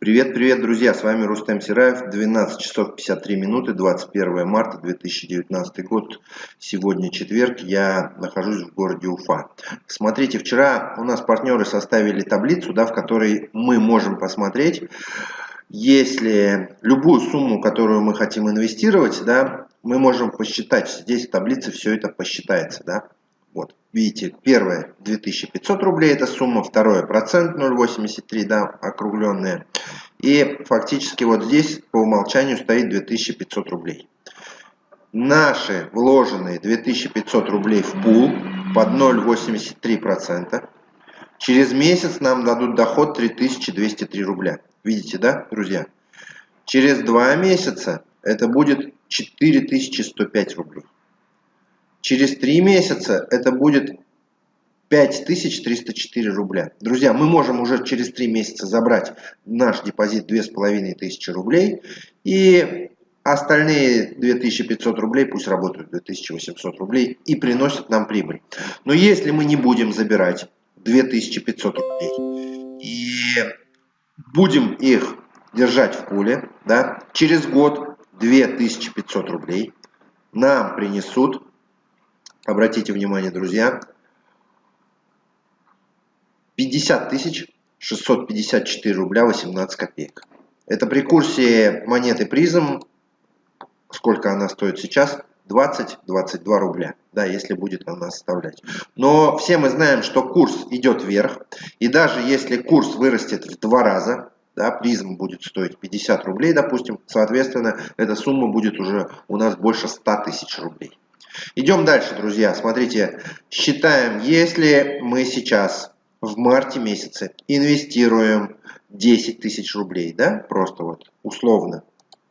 Привет, привет, друзья! С вами Рустем Сираев. 12 часов 53 минуты, 21 марта 2019 год. Сегодня четверг, я нахожусь в городе Уфа. Смотрите, вчера у нас партнеры составили таблицу, да, в которой мы можем посмотреть, если любую сумму, которую мы хотим инвестировать, да, мы можем посчитать. Здесь в таблице все это посчитается. Да. Вот, видите, первое 2500 рублей это сумма, второе процент 0,83, да, округленная. И фактически вот здесь по умолчанию стоит 2500 рублей. Наши вложенные 2500 рублей в пул под 0,83%. Через месяц нам дадут доход 3203 рубля. Видите, да, друзья? Через два месяца это будет 4105 рублей. Через три месяца это будет 5304 рубля. Друзья, мы можем уже через 3 месяца забрать наш депозит 2500 рублей. И остальные 2500 рублей пусть работают 2800 рублей и приносят нам прибыль. Но если мы не будем забирать 2500 рублей и будем их держать в пуле, да, через год 2500 рублей нам принесут, обратите внимание, друзья, 50 тысяч 654 рубля 18 копеек. Это при курсе монеты призм, сколько она стоит сейчас, 20-22 рубля, да, если будет она составлять. Но все мы знаем, что курс идет вверх, и даже если курс вырастет в два раза, да, призм будет стоить 50 рублей, допустим, соответственно, эта сумма будет уже у нас больше 100 тысяч рублей. Идем дальше, друзья. Смотрите, считаем, если мы сейчас в марте месяце инвестируем 10 тысяч рублей, да, просто вот условно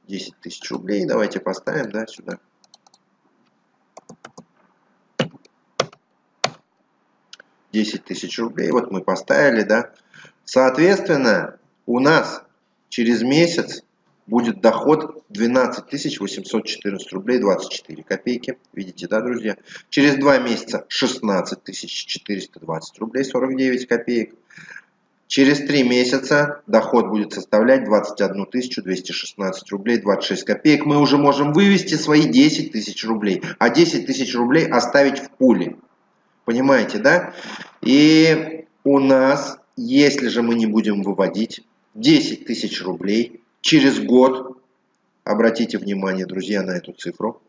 10 тысяч рублей, давайте поставим, да, сюда. Десять тысяч рублей, вот мы поставили, да. Соответственно, у нас через месяц будет доход 12 814 рублей 24 копейки. Видите, да, друзья? Через два месяца 16 420 рублей 49 копеек. Через три месяца доход будет составлять 21 216 рублей 26 копеек. Мы уже можем вывести свои 10 тысяч рублей, а 10 тысяч рублей оставить в пуле. Понимаете, да? И у нас, если же мы не будем выводить 10 тысяч рублей, через год, обратите внимание, друзья, на эту цифру,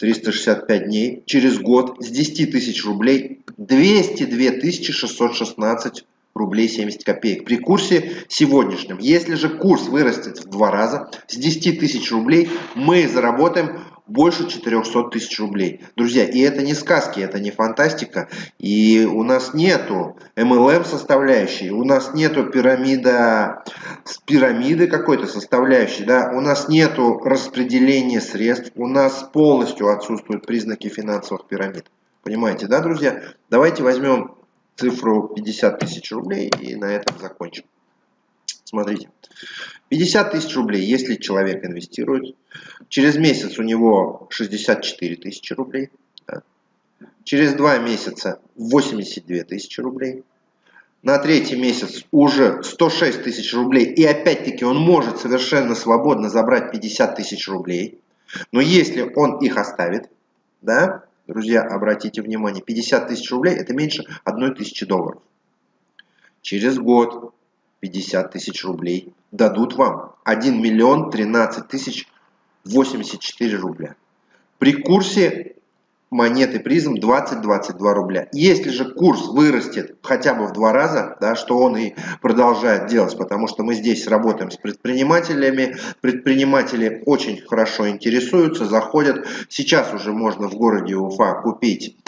365 дней, через год с 10 тысяч рублей 202 616 рублей 70 копеек при курсе сегодняшнем. Если же курс вырастет в два раза, с 10 тысяч рублей мы заработаем больше 400 тысяч рублей. Друзья, и это не сказки, это не фантастика. И у нас нету MLM составляющей, у нас нету пирамида, пирамиды какой-то составляющей, да, у нас нету распределения средств, у нас полностью отсутствуют признаки финансовых пирамид. Понимаете, да, друзья? Давайте возьмем цифру 50 тысяч рублей и на этом закончим. Смотрите. 50 тысяч рублей, если человек инвестирует. Через месяц у него 64 тысячи рублей. Да. Через два месяца 82 тысячи рублей. На третий месяц уже 106 тысяч рублей. И опять-таки он может совершенно свободно забрать 50 тысяч рублей. Но если он их оставит, да, друзья, обратите внимание, 50 тысяч рублей это меньше 1 тысячи долларов. Через год 50 тысяч рублей дадут вам 1 миллион 13 тысяч 84 рубля. При курсе монеты призм 20-22 рубля. Если же курс вырастет хотя бы в два раза, да, что он и продолжает делать, потому что мы здесь работаем с предпринимателями, предприниматели очень хорошо интересуются, заходят. Сейчас уже можно в городе Уфа купить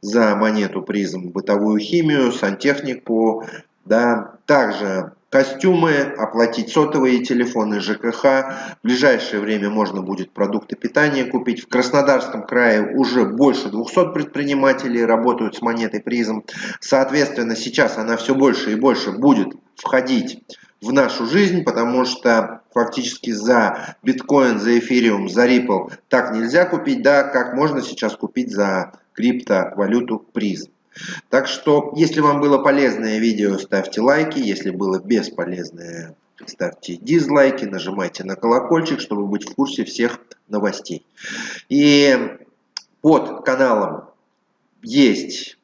за монету призм бытовую химию, сантехнику, да, также костюмы, оплатить сотовые телефоны, ЖКХ. В ближайшее время можно будет продукты питания купить. В Краснодарском крае уже больше 200 предпринимателей работают с монетой призм. Соответственно, сейчас она все больше и больше будет входить в нашу жизнь, потому что фактически за биткоин, за эфириум, за Ripple так нельзя купить, да, как можно сейчас купить за криптовалюту призм. Так что, если вам было полезное видео, ставьте лайки. Если было бесполезное, ставьте дизлайки, нажимайте на колокольчик, чтобы быть в курсе всех новостей. И под каналом есть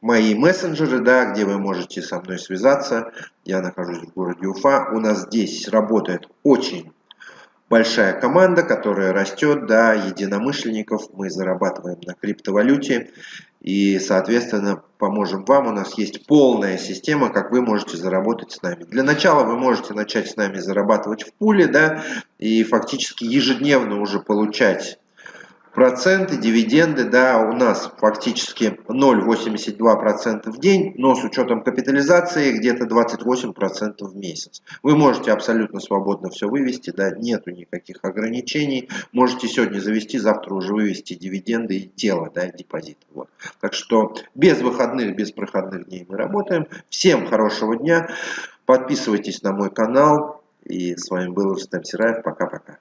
мои мессенджеры, да, где вы можете со мной связаться. Я нахожусь в городе Уфа. У нас здесь работает очень большая команда, которая растет, да, единомышленников. Мы зарабатываем на криптовалюте и, соответственно, поможем вам. У нас есть полная система, как вы можете заработать с нами. Для начала вы можете начать с нами зарабатывать в пуле, да, и фактически ежедневно уже получать проценты, дивиденды, да, у нас фактически 0,82% в день, но с учетом капитализации где-то 28% в месяц. Вы можете абсолютно свободно все вывести, да, нету никаких ограничений. Можете сегодня завести, завтра уже вывести дивиденды и тело, да, депозит. Вот. Так что без выходных, без проходных дней мы работаем. Всем хорошего дня. Подписывайтесь на мой канал. И с вами был Рустам Сираев. Пока-пока.